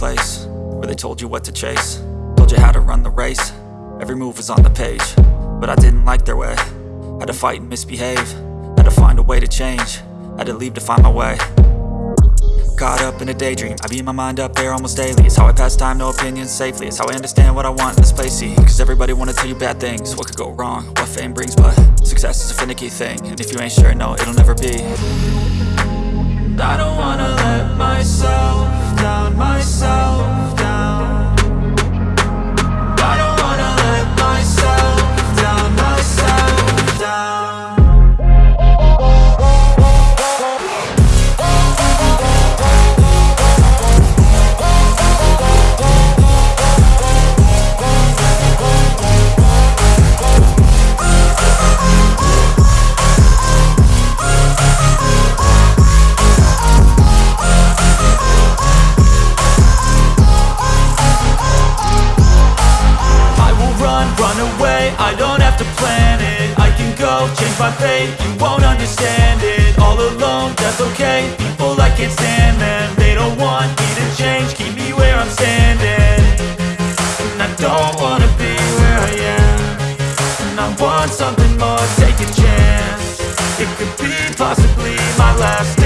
place Where they told you what to chase. Told you how to run the race. Every move was on the page But I didn't like their way. Had to fight and misbehave. Had to find a way to change. Had to leave to find my way. Caught up in a daydream. I beat my mind up there almost daily. It's how I pass time, no opinions safely. It's how I understand what I want in this place, see? Cause everybody wanna tell you bad things. What could go wrong, what fame brings But success is a finicky thing. And if you ain't sure, no, it'll never be. I don't wanna let myself down, myself my fate, you won't understand it. All alone, that's okay, people I can't stand them They don't want me to change, keep me where I'm standing. And I don't wanna be where I am. And I want something more, take a chance. It could be possibly my last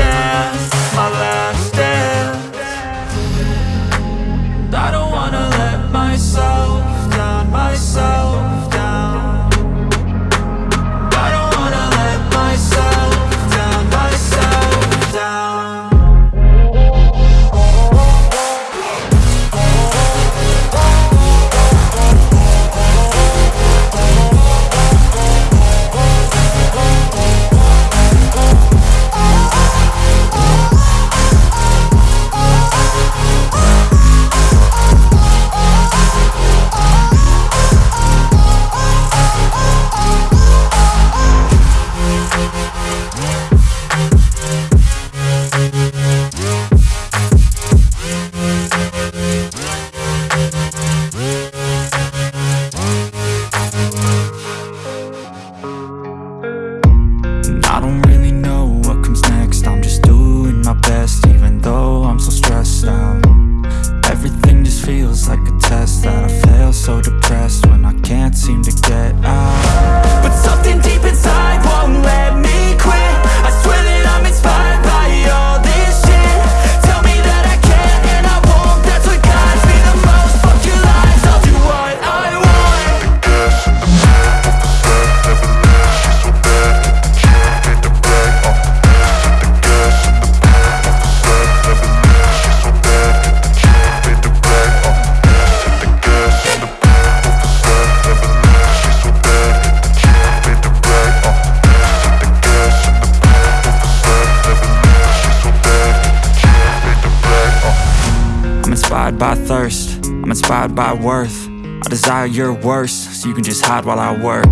inspired by thirst, I'm inspired by worth. I desire your worst, so you can just hide while I work.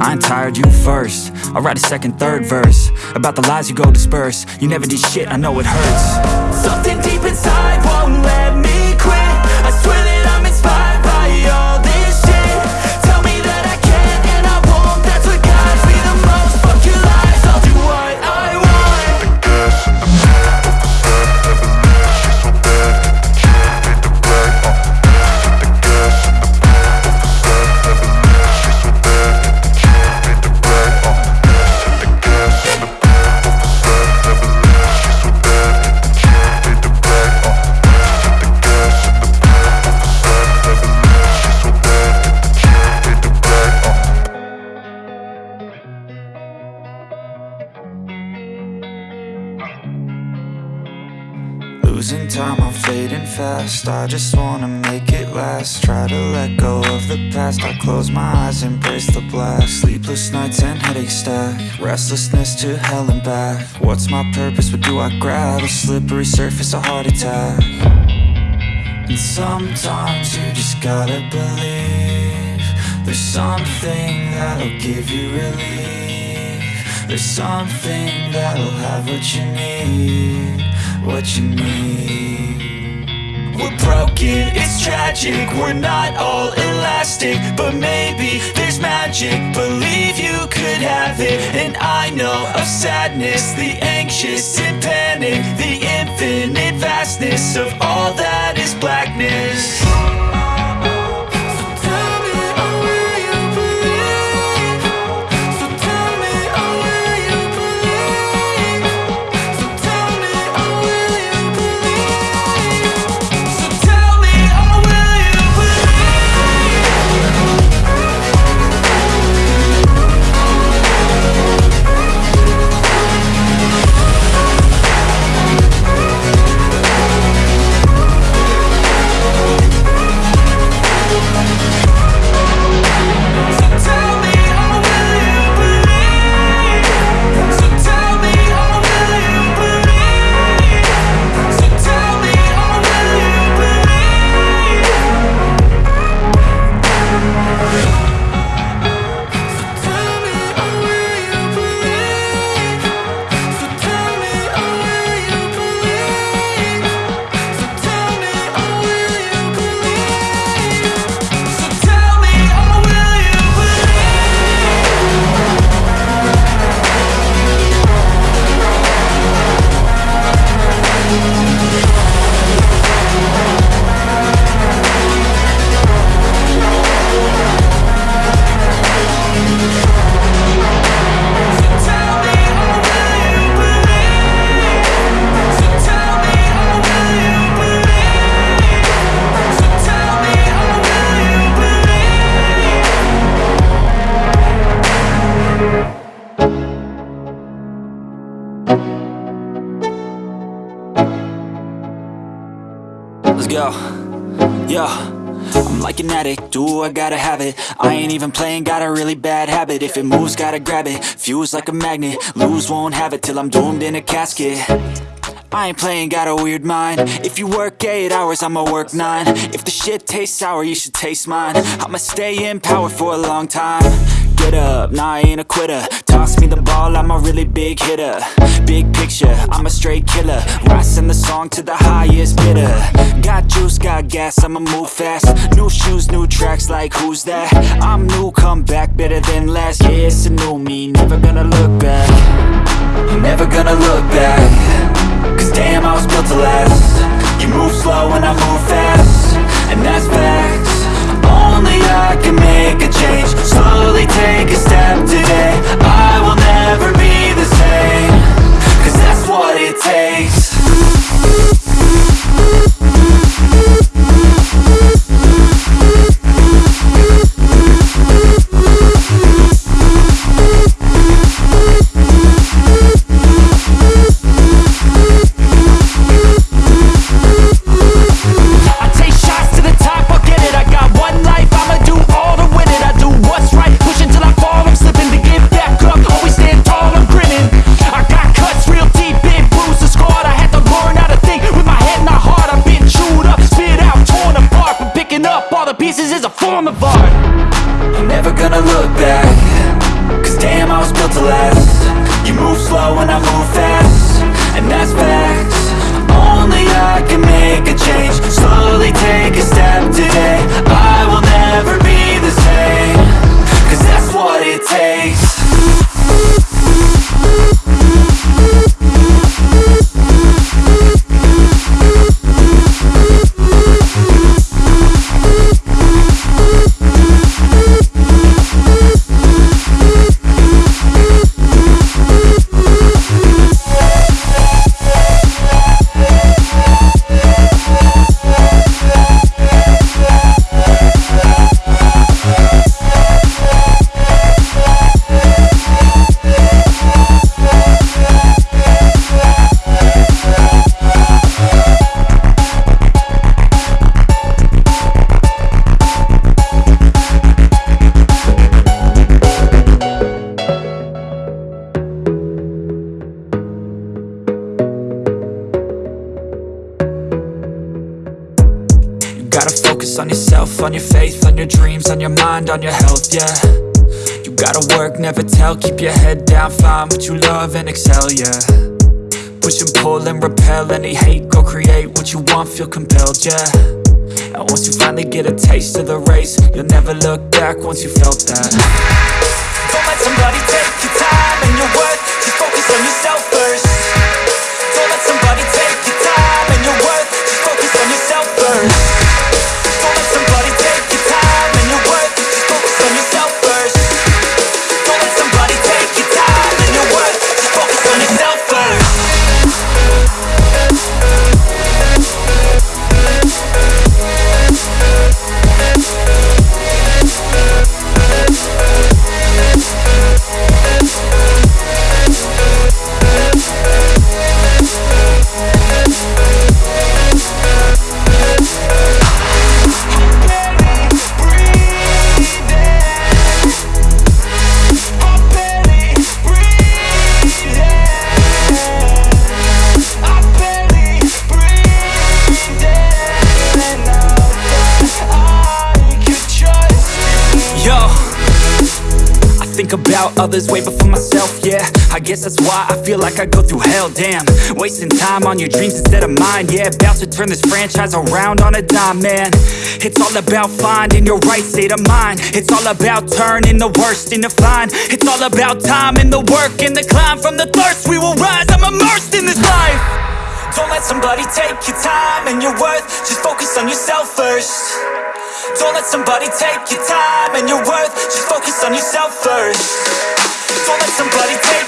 I ain't tired, you first. I'll write a second, third verse About the lies you go disperse. You never did shit, I know it hurts. Something deep inside I just wanna make it last. Try to let go of the past. I close my eyes, embrace the blast. Sleepless nights and headaches stack. Restlessness to hell and back. What's my purpose, what do I grab? A slippery surface, a heart attack. And sometimes you just gotta believe There's something that'll give you relief. There's something that'll have what you need What you need it's tragic. We're not all elastic But maybe there's magic. Believe you could have it. And I know of sadness The anxious and panic The infinite vastness Of all that is blackness An addict, do I gotta have it? I ain't even playing, got a really bad habit. If it moves, gotta grab it, fuse like a magnet. Lose, won't have it till I'm doomed in a casket. I ain't playing, got a weird mind. If you work 8 hours, I'ma work 9 If the shit tastes sour, you should taste mine. I'ma stay in power for a long time Get up, nah I ain't a quitter. Toss me the ball, I'm a really big hitter. Big picture, I'm a straight killer. Rising the song to the highest bidder. Got juice, got gas, I'ma move fast. New shoes, new tracks, like who's that? I'm new, come back, better than last Yeah, it's a new me, never gonna look back. Never gonna look back. Cause damn, I was built to last. You move slow and I move fast. And that's facts Only I can make a change. Slowly take a step today. I will never be the same. Cause that's what it takes repel any hate Go create what you want, feel compelled, yeah. And once you finally get a taste of the race You'll never look back once you felt that. Don't let somebody take your time and your worth Just focus on yourself first. Don't let somebody take your time and your worth others way before myself, yeah. I guess that's why I feel like I go through hell, damn. Wasting time on your dreams instead of mine, yeah. About to turn this franchise around on a dime, man. It's all about finding your right state of mind. It's all about turning the worst into fine. It's all about time and the work and the climb. From the thirst we will rise, I'm immersed in this life. Don't let somebody take your time and your worth. Just focus on yourself first don't let somebody take your time and your worth. Just focus on yourself first. Don't let somebody take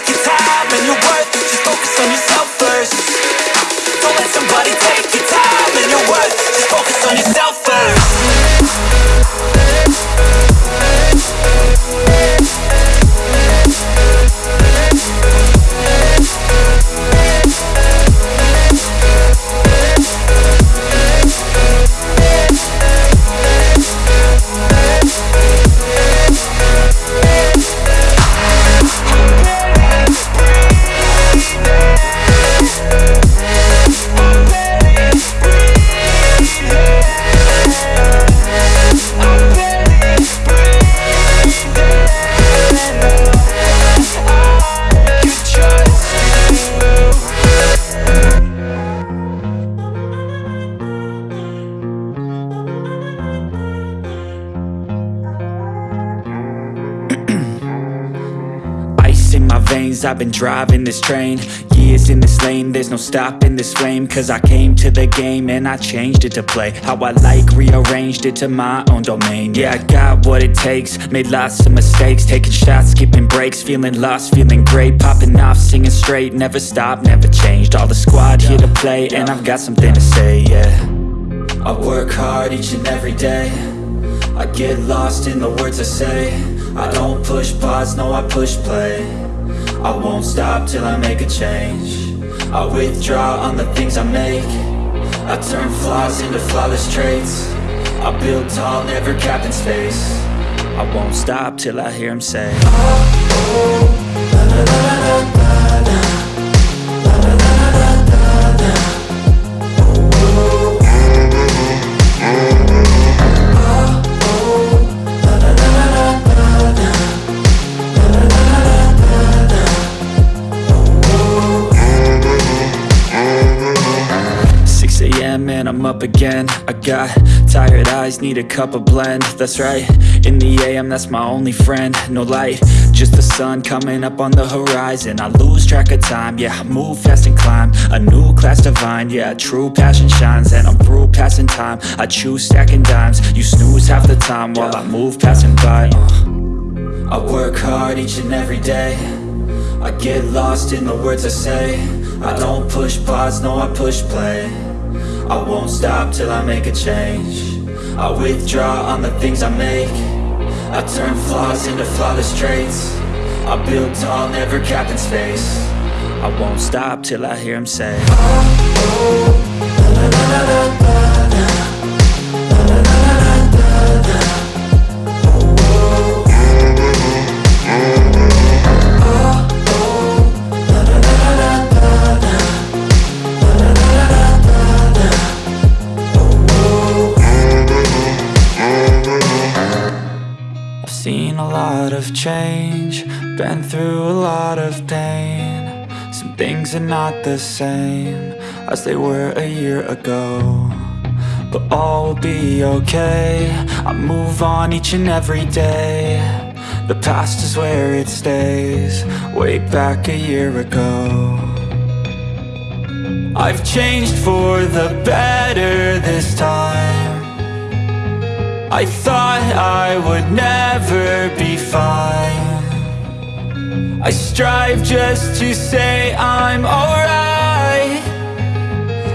I've been driving this train Years in this lane, there's no stopping this flame Cause I came to the game and I changed it to play. How I like, rearranged it to my own domain. Yeah, I got what it takes, made lots of mistakes. Taking shots, skipping breaks, feeling lost, feeling great. Popping off, singing straight, never stopped, never changed. All the squad here to play and I've got something to say, yeah. I work hard each and every day. I get lost in the words I say. I don't push pause, no I push play I won't stop till I make a change I withdraw on the things I make I turn flaws into flawless traits I build tall, never capped in space I won't stop till I hear him say Six I got tired eyes, need a cup of blend. That's right, in the AM that's my only friend. No light, just the sun coming up on the horizon. I lose track of time, yeah, I move fast and climb. A new class divine, yeah, true passion shines. And I'm through passing time, I choose stacking dimes. You snooze half the time while I move passing by uh. I work hard each and every day. I get lost in the words I say. I don't push pause, no I push play I won't stop till I make a change I withdraw on the things I make I turn flaws into flawless traits I build tall, never capped in space I won't stop till I hear him say I've change, been through a lot of pain. Some things are not the same as they were a year ago But all will be okay. I move on each and every day. The past is where it stays Way back a year ago. I've changed for the better this time I thought I would never be fine. I strive just to say I'm alright.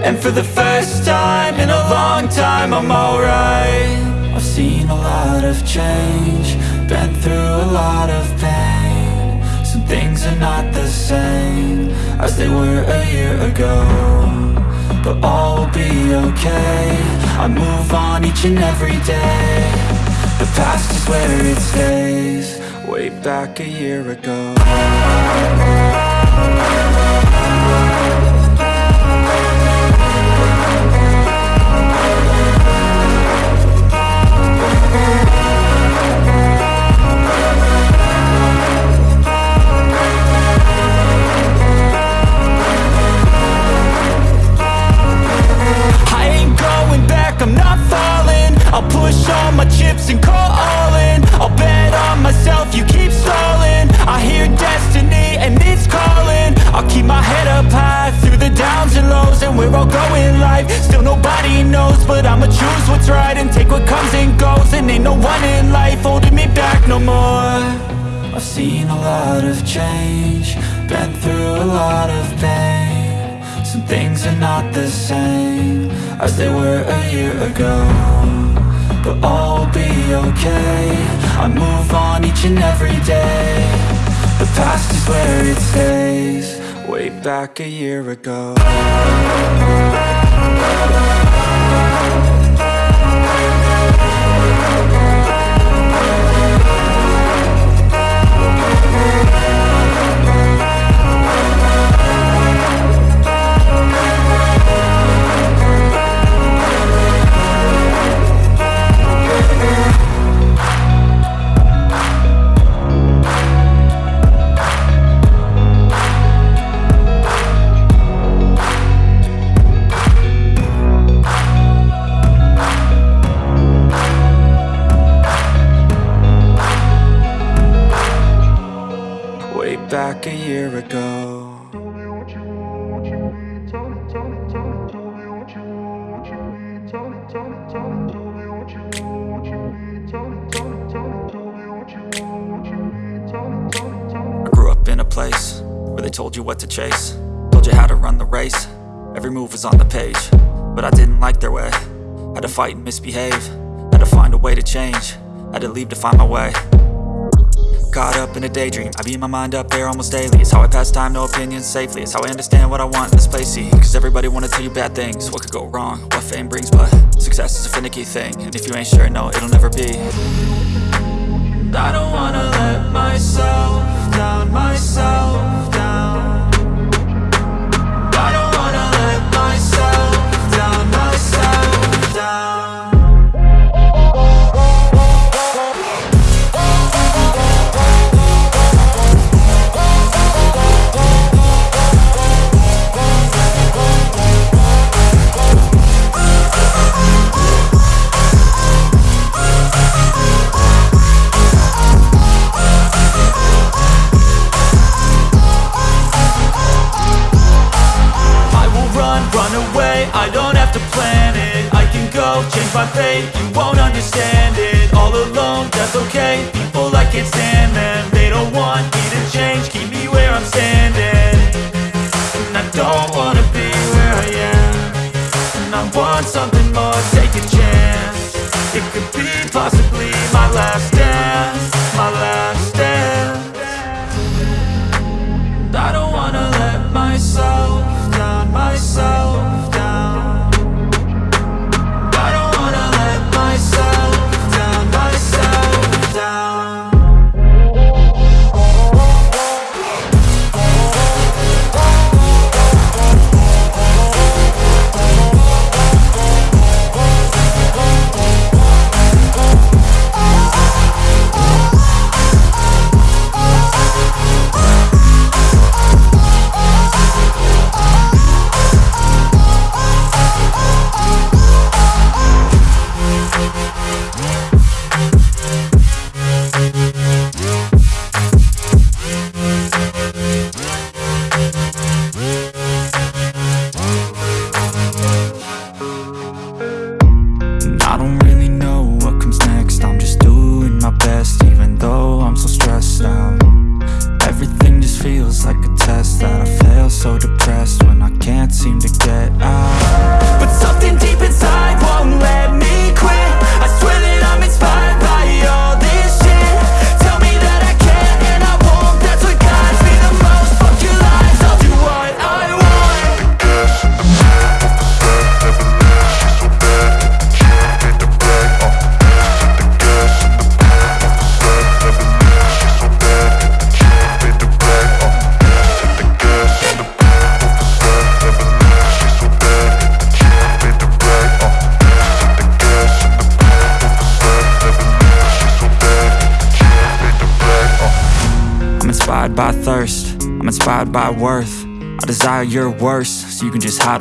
And for the first time in a long time I'm alright. I've seen a lot of change Been through a lot of pain. Some things are not the same As they were a year ago But all will be okay. I move on each and every day. The past is where it stays. Way back a year ago I'll push all my chips and call all in. I'll bet on myself, you keep stalling. I hear destiny and it's calling. I'll keep my head up high through the downs and lows And we're all going life, still nobody knows But I'ma choose what's right and take what comes and goes. And ain't no one in life holding me back no more. I've seen a lot of change Been through a lot of pain. Some things are not the same As they were a year ago But all will be okay. I move on each and every day. The past is where it stays. Way back a year ago you what to chase. Told you how to run the race. Every move was on the page. But I didn't like their way. Had to fight and misbehave. Had to find a way to change. Had to leave to find my way. Caught up in a daydream. I beat my mind up there almost daily. It's how I pass time, no opinions safely. It's how I understand what I want in this place, see Cause everybody wanna tell you bad things. What could go wrong, what fame brings But success is a finicky thing. And if you ain't sure, no, it'll never be. I don't wanna let myself down, myself down go, change my fate, you won't understand it. All alone, that's okay, people I can't stand them They don't want me to change, keep me where I'm standing. And I don't wanna be where I am. And I want something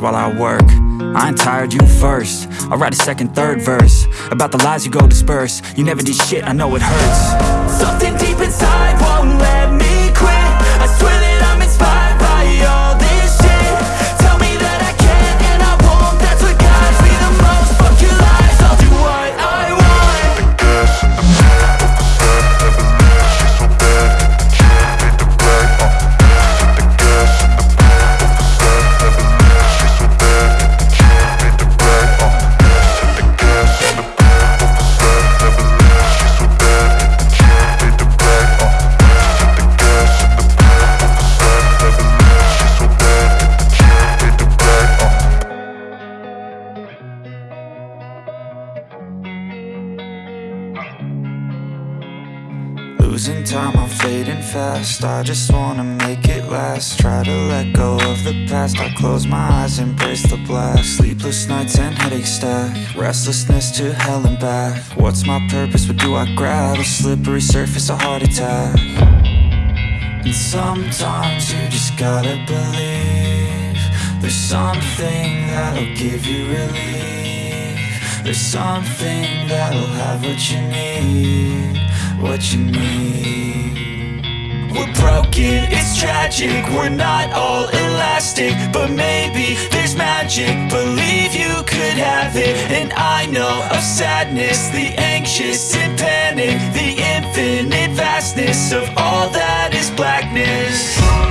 While I work. I ain't tired, you first. I'll write a second, third verse. About the lies you go disperse. You never did shit, I know it hurts. Something deep inside I just wanna make it last. Try to let go of the past. I close my eyes, embrace the blast. Sleepless nights and headaches stack. Restlessness to hell and back. What's my purpose, what do I grab? A slippery surface, a heart attack. And sometimes you just gotta believe There's something that'll give you relief. There's something that'll have what you need What you need We're broken, it's tragic. We're not all elastic But maybe there's magic. Believe you could have it. And I know of sadness The anxious and panic The infinite vastness Of all that is blackness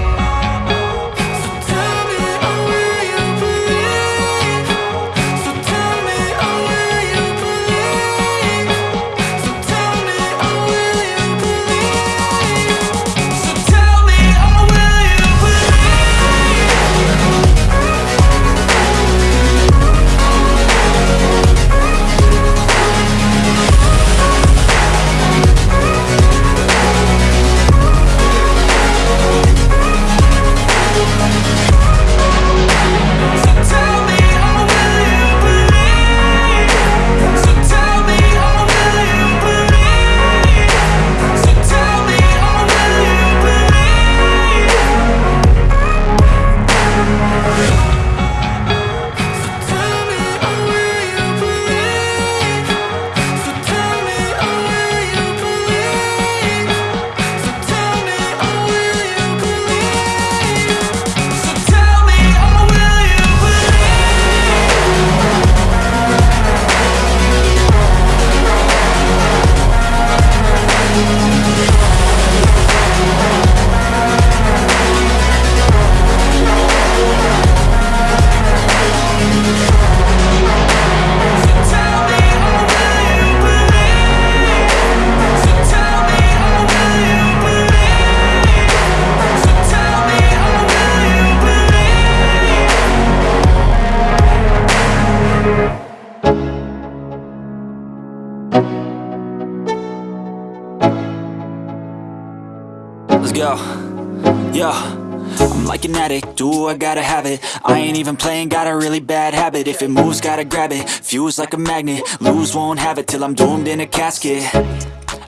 even playing, got a really bad habit. If it moves, gotta grab it, fuse like a magnet. Lose, won't have it till I'm doomed in a casket.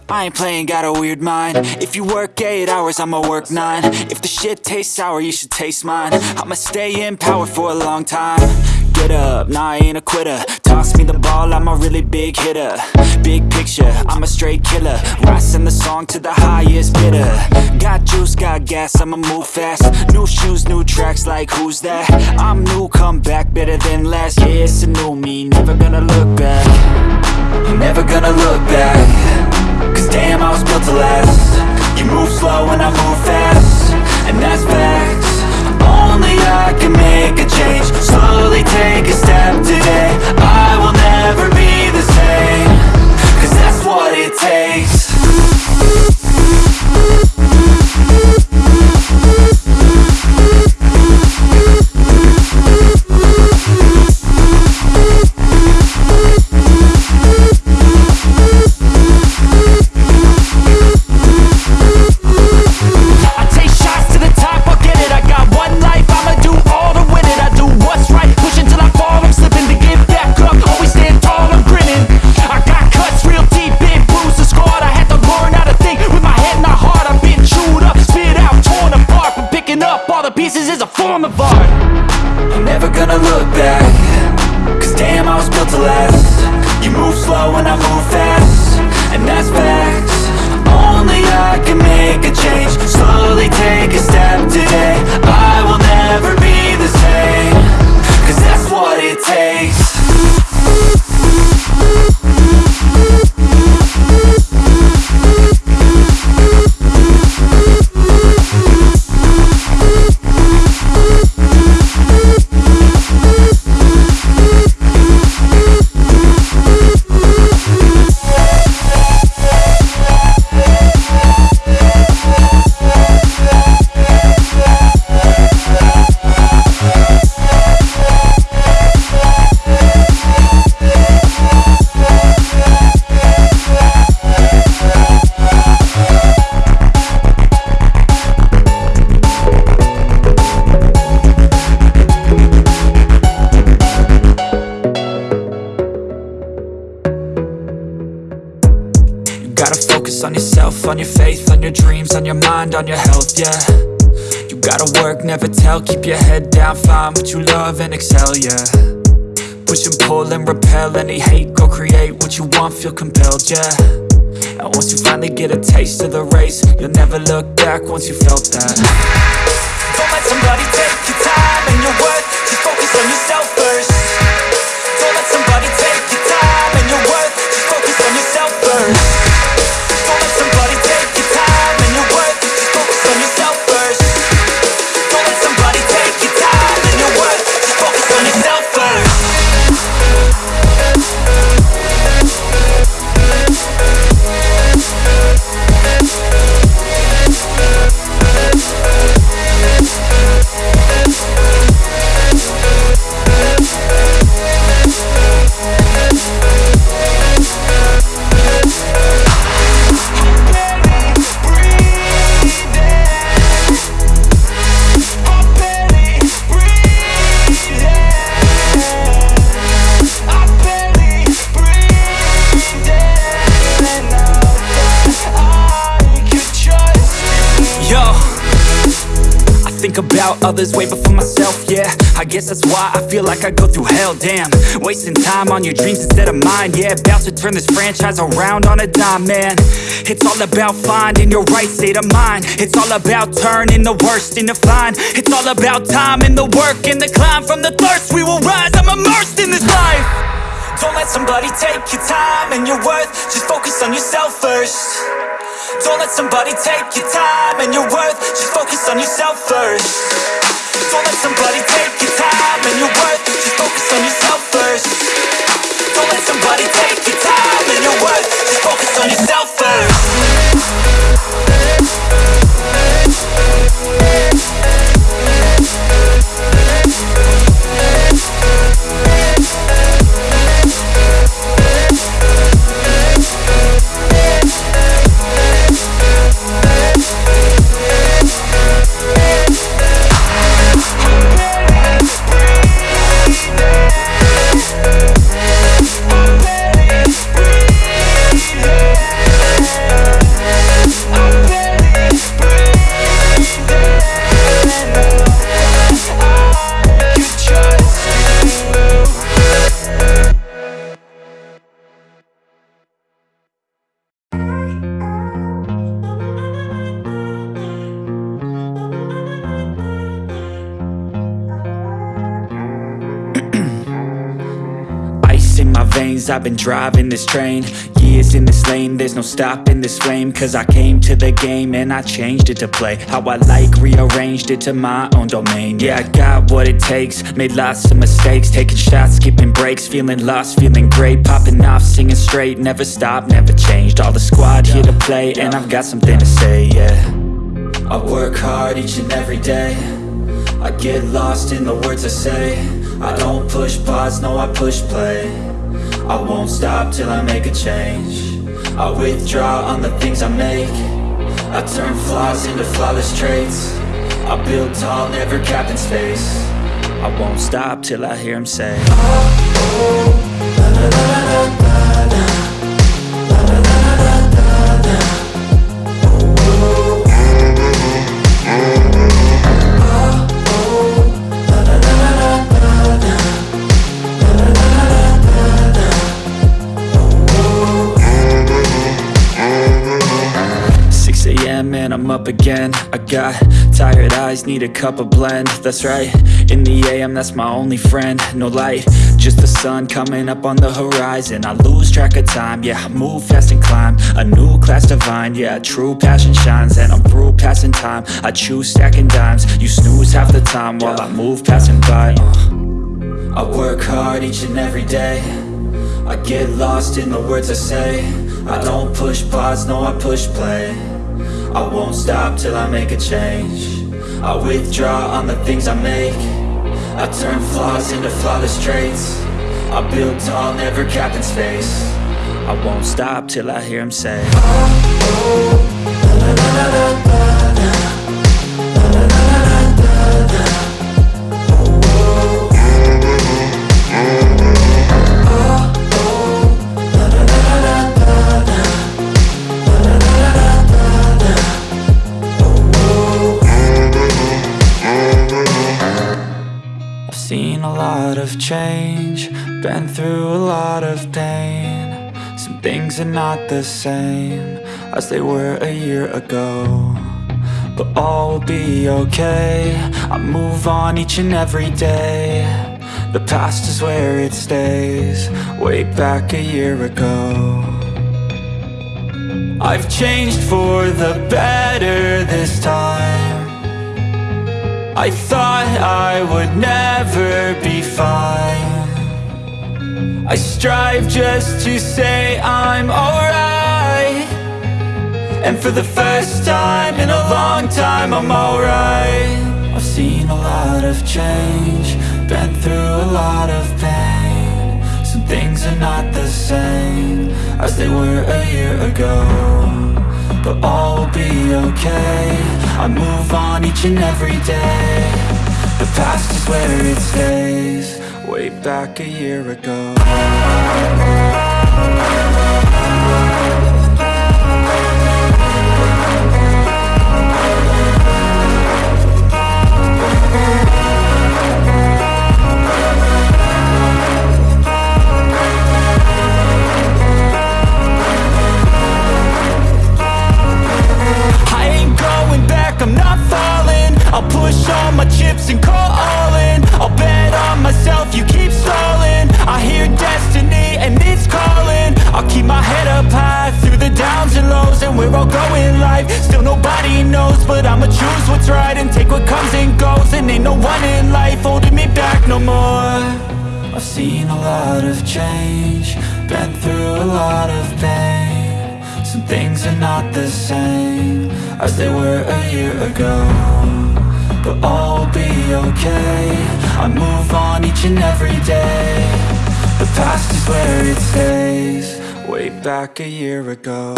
I ain't playing, got a weird mind. If you work 8 hours, I'ma work 9 If the shit tastes sour, you should taste mine. I'ma stay in power for a long time Get up, nah I ain't a quitter. Toss me the ball, I'm a really big hitter. Big picture, I'm a straight killer. Rising the song to the highest bidder. Got juice, got gas, I'ma move fast. New shoes, new tracks, like who's that? I'm new, come back, better than last Yeah, it's a new me, never gonna look back. Never gonna look back. Cause damn, I was built to last. You move slow and I move fast. And that's Only I can make a change. Slowly take a step today. I will never be the same. Cause that's what it takes feel compelled, yeah. And once you finally get a taste of the race, you'll never look back once you others way before myself, yeah. I guess that's why I feel like I go through hell, damn. Wasting time on your dreams instead of mine, yeah. About to turn this franchise around on a dime, man. It's all about finding your right state of mind. It's all about turning the worst into fine. It's all about time and the work and the climb. From the thirst we will rise, I'm immersed in this life. Don't let somebody take your time and your worth. Just focus on yourself first Don't let somebody take your time and your worth. Just focus on yourself first. Don't let somebody take your time and your worth. Just focus on yourself first. Don't let somebody take your time and your worth. Just focus on yourself first I've been driving this train Years in this lane, there's no stopping this flame Cause I came to the game and I changed it to play. How I like, rearranged it to my own domain Yeah, I got what it takes, made lots of mistakes Taking shots, skipping breaks, feeling lost, feeling great Popping off, singing straight, never stopped, never changed All the squad here to play and I've got something to say, yeah. I work hard each and every day I get lost in the words I say I don't push pause, no I push play I won't stop till I make a change I withdraw on the things I make I turn flaws into flawless traits I build tall, never capped in space I won't stop till I hear him say Six I got tired eyes, need a cup of blend. That's right, in the AM that's my only friend. No light, just the sun coming up on the horizon. I lose track of time, yeah, I move fast and climb. A new class divine, yeah, true passion shines. And I'm through passing time, I choose stacking dimes. You snooze half the time while I move passing by uh. I work hard each and every day. I get lost in the words I say. I don't push pause, no I push play I won't stop till I make a change I withdraw on the things I make I turn flaws into flawless traits I build tall, never capped in space I won't stop till I hear him say change, been through a lot of pain. Some things are not the same as they were a year ago But all will be okay, I move on each and every day. The past is where it stays, way back a year ago. I've changed for the better this time I thought I would never be fine. I strive just to say I'm alright. And for the first time in a long time I'm alright. I've seen a lot of change Been through a lot of pain. Some things are not the same As they were a year ago but all will be okay. I move on each and every day. The past is where it stays. Way back a year ago I'll push all my chips and call all in. I'll bet on myself, you keep stalling. I hear destiny and it's calling. I'll keep my head up high through the downs and lows And we're all going life, still nobody knows But I'ma choose what's right and take what comes and goes. And ain't no one in life holding me back no more. I've seen a lot of change Been through a lot of pain. Some things are not the same As they were a year ago but all will be okay. I move on each and every day. The past is where it stays. Way back a year ago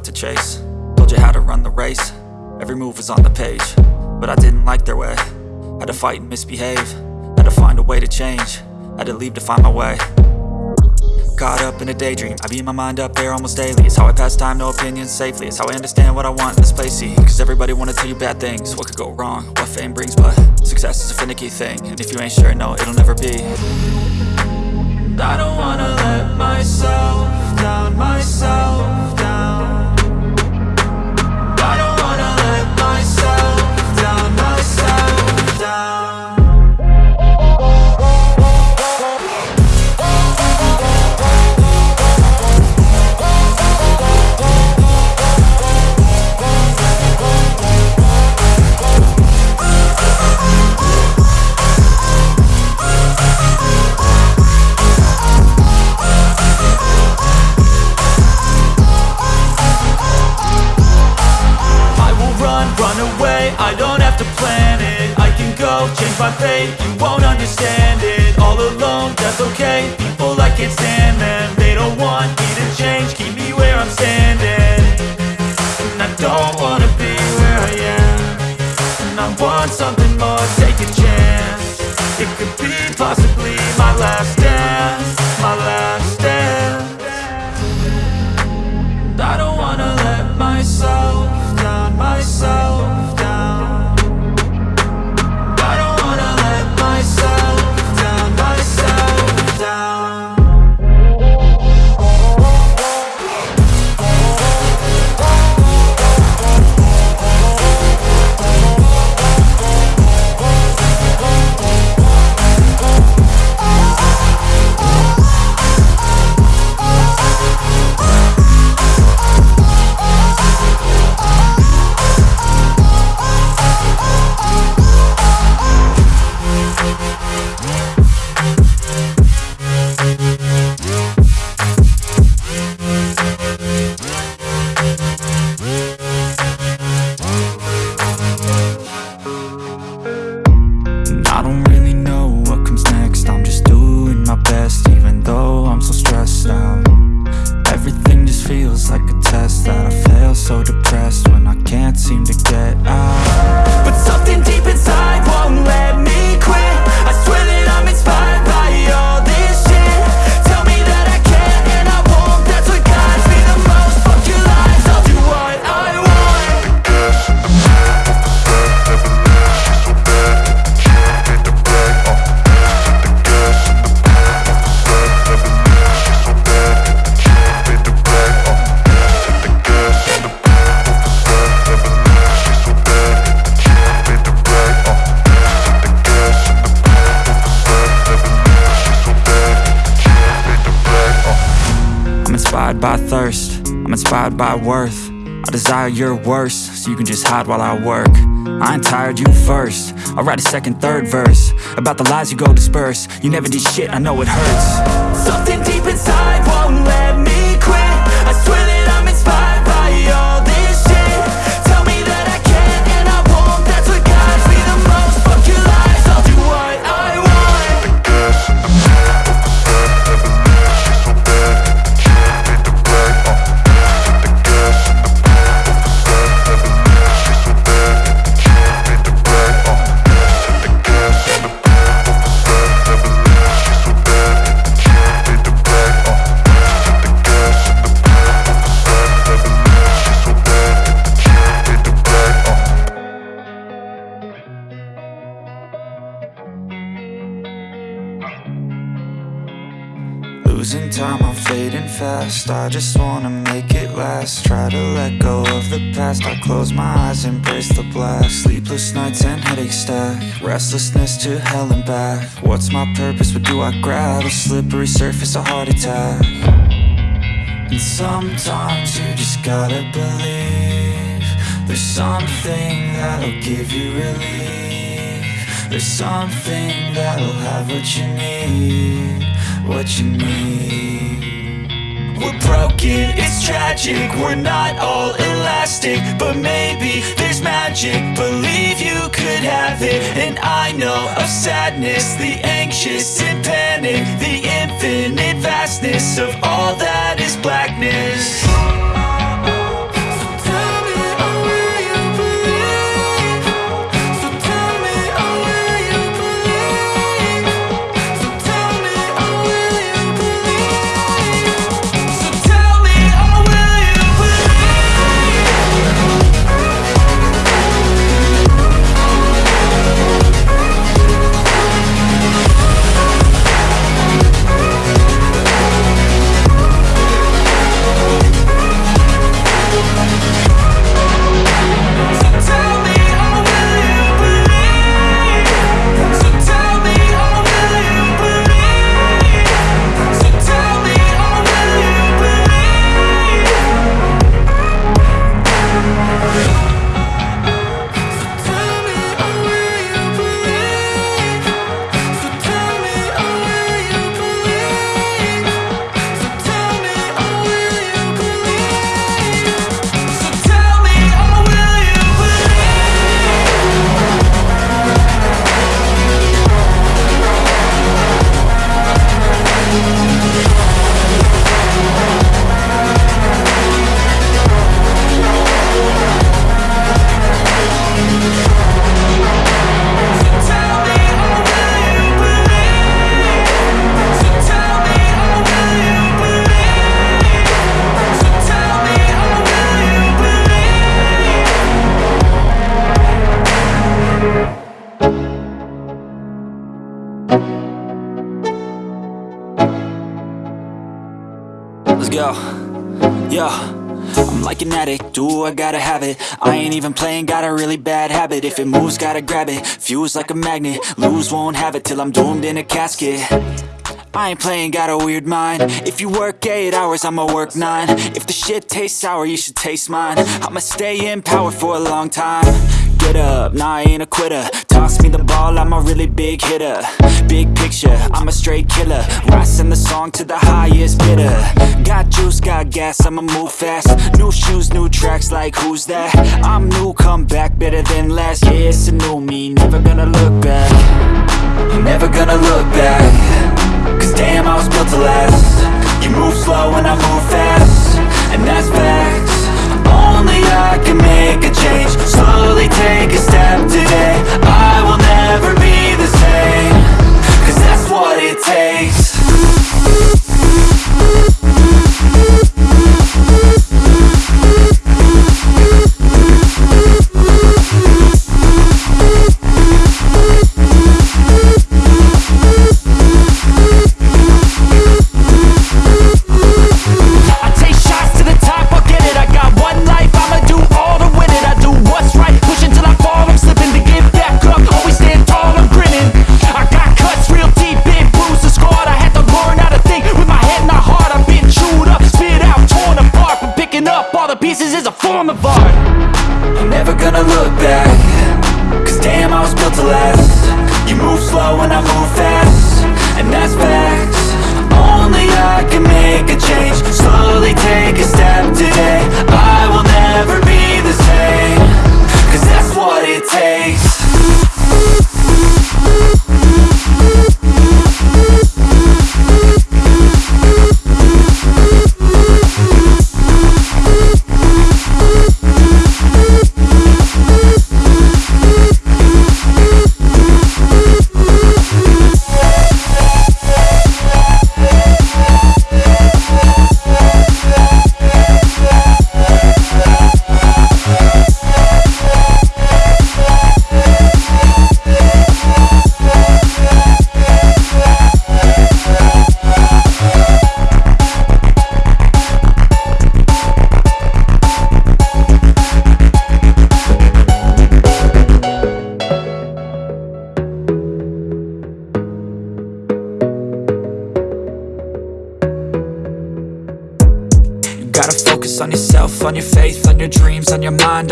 what to chase. Told you how to run the race, every move was on the page But I didn't like their way, had to fight and misbehave. Had to find a way to change, had to leave to find my way. Caught up in a daydream. I beat my mind up there almost daily. It's how I pass time, no opinions safely. It's how I understand what I want in this place, see? Cause everybody wanna tell you bad things. What could go wrong, what fame brings But success is a finicky thing. And if you ain't sure, no, it'll never be. I don't wanna let myself down, myself down change my fate You won't understand it. All alone, that's okay. People, I can't stand them They don't want me to change. Keep me where I'm standing. And I don't wanna be where I am. And I want something your worst So you can just hide while I work. I ain't tired, you first. I'll write a second, third verse. About the lies you go disperse. You never did shit, I know it hurts. Something deep inside I just wanna make it last. Try to let go of the past. I close my eyes, embrace the blast. Sleepless nights and headache stack. Restlessness to hell and back. What's my purpose, what do I grab? A slippery surface, a heart attack. And sometimes you just gotta believe There's something that'll give you relief. There's something that'll have what you need What you need We're broken, it's tragic. We're not all elastic But maybe there's magic. Believe you could have it. And I know of sadness The anxious and panic The infinite vastness Of all that is blackness even playing, got a really bad habit. If it moves, gotta grab it, fuse like a magnet. Lose, won't have it till I'm doomed in a casket. I ain't playing, got a weird mind. If you work 8 hours, I'ma work 9 If the shit tastes sour, you should taste mine. I'ma stay in power for a long time Get up, nah I ain't a quitter. Toss me the ball, I'm a really big hitter. Big picture, I'm a straight killer. Rising the song to the highest bidder. Got juice, got gas, I'ma move fast. New shoes, new tracks, like who's that? I'm new, come back, better than last Yeah, it's a new me, never gonna look back. Never gonna look back. Cause damn, I was built to last. You move slow and I move fast. And that's facts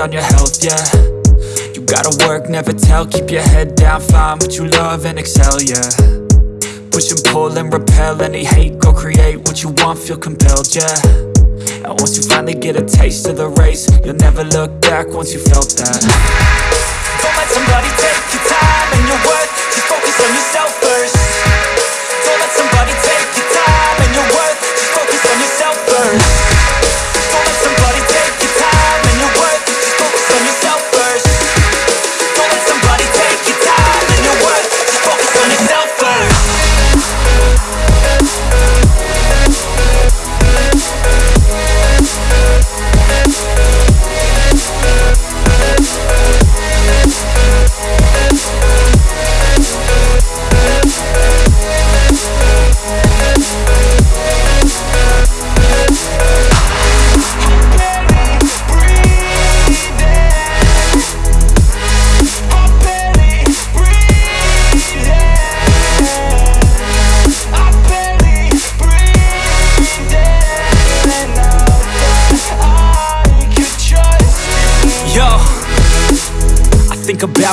on your on your health, yeah. You gotta work, never tell, keep your head down, find what you love and excel, yeah. Push and pull and repel any hate, go create what you want, feel compelled, yeah. And once you finally get a taste of the race, you'll never look back once you felt that. Don't let somebody take your time and your worth. Just focus on yourself first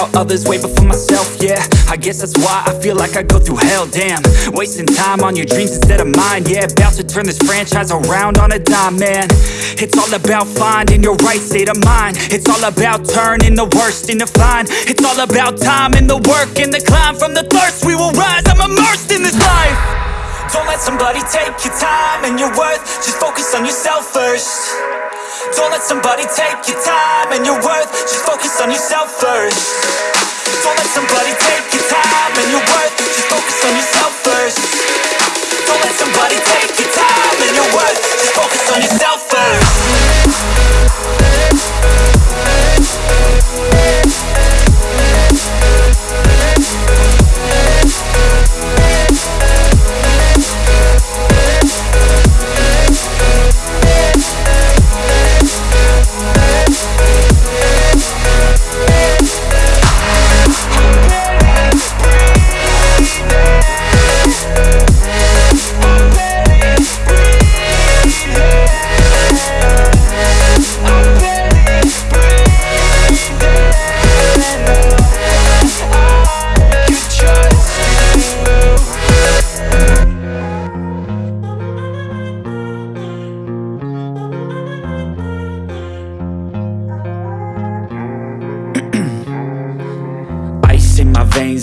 about others way before myself, yeah. I guess that's why I feel like I go through hell, damn. Wasting time on your dreams instead of mine, yeah. About to turn this franchise around on a dime, man. It's all about finding your right state of mind. It's all about turning the worst into fine. It's all about time and the work and the climb. From the thirst we will rise, I'm immersed in this life. Don't let somebody take your time and your worth. Just focus on yourself first Don't let somebody take your time and your worth. Just focus on yourself first. Don't let somebody take your time and your worth. Just focus on yourself first. Don't let somebody take your time and your worth. Just focus on yourself first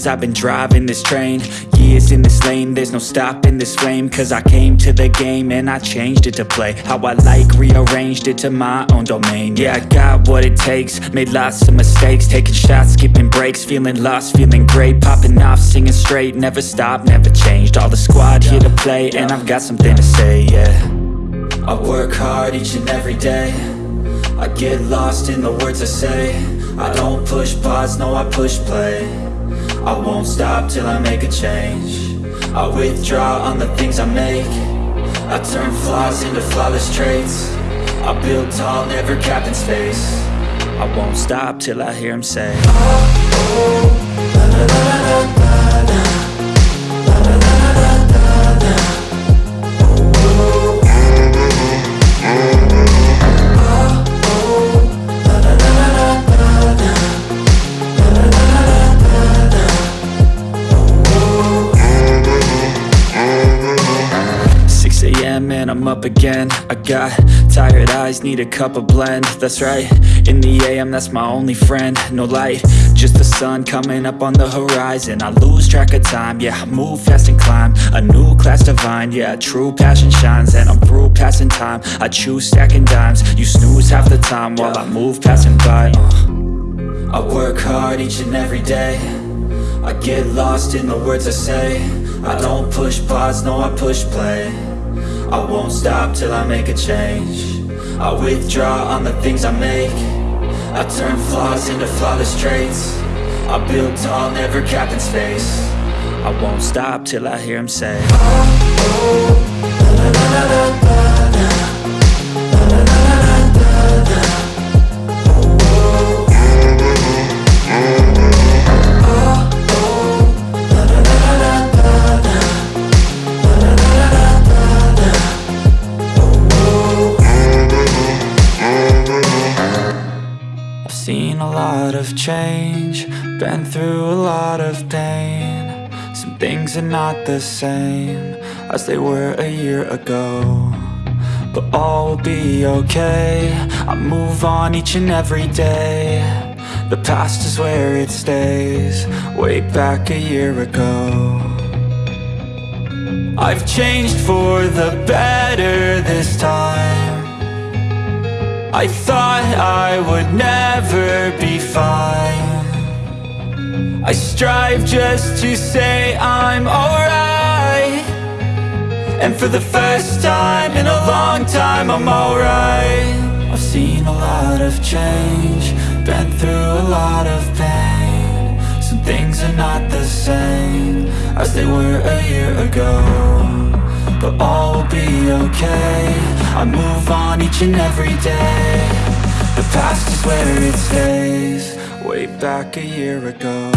I've been driving this train. Years in this lane, there's no stopping this flame. Cause I came to the game and I changed it to play How I like, rearranged it to my own domain. Yeah, I got what it takes, made lots of mistakes. Taking shots, skipping breaks, feeling lost, feeling great. Popping off, singing straight, never stopped, never changed. All the squad here to play and I've got something to say, yeah. I work hard each and every day. I get lost in the words I say. I don't push pause, no I push play I won't stop till I make a change. I withdraw on the things I make. I turn flaws into flawless traits. I build tall, never capped in space. I won't stop till I hear him say ah, oh, up again. I got tired eyes, need a cup of blend. That's right, in the AM that's my only friend. No light, just the sun coming up on the horizon. I lose track of time, yeah, move fast and climb. A new class divine, yeah, true passion shines. And I'm through passing time, I choose stacking dimes. You snooze half the time while I move passing by. Uh. I work hard each and every day. I get lost in the words I say. I don't push pause, no I push play I won't stop till I make a change. I withdraw on the things I make. I turn flaws into flawless traits. I build tall, never capped in space. I won't stop till I hear him say oh, oh, oh la, la, la, things are not the same As they were a year ago But all will be okay. I move on each and every day. The past is where it stays Way back a year ago. I've changed for the better this time. I thought I would never be fine I strive just to say I'm alright. And for the first time in a long time I'm alright. I've seen a lot of change Been through a lot of pain. Some things are not the same As they were a year ago but all will be okay. I move on each and every day. The past is where it stays Way back a year ago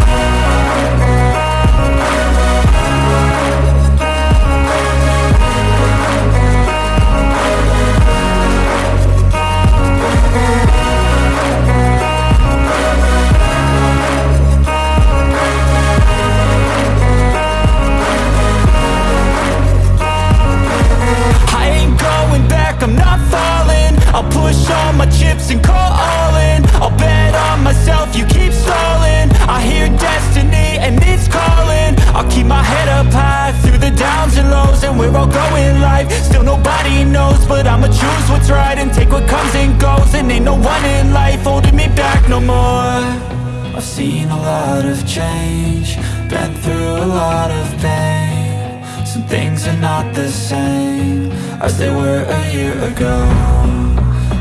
back a year ago.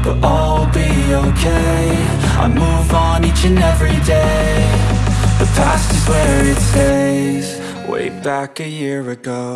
But all will be okay. I move on each and every day. The past is where it stays. Way back a year ago